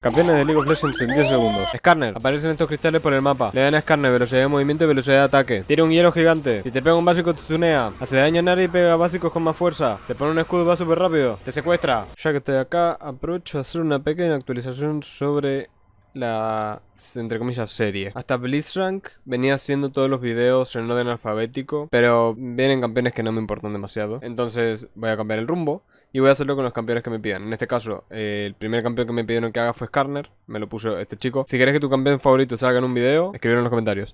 Campeones de League of Legends en 10 segundos. Scanner. Aparecen estos cristales por el mapa. Le dan a Scanner velocidad de movimiento y velocidad de ataque. Tira un hielo gigante. Si te pega un básico te tunea. Hace daño a área y pega básicos con más fuerza. Se pone un escudo y va súper rápido. Te secuestra. Ya que estoy acá, aprovecho a hacer una pequeña actualización sobre la, entre comillas, serie. Hasta Blitzrank venía haciendo todos los videos en orden alfabético, pero vienen campeones que no me importan demasiado. Entonces voy a cambiar el rumbo. Y voy a hacerlo con los campeones que me pidan. En este caso, eh, el primer campeón que me pidieron que haga fue Skarner. Me lo puso este chico. Si querés que tu campeón favorito salga en un video, escribirlo en los comentarios.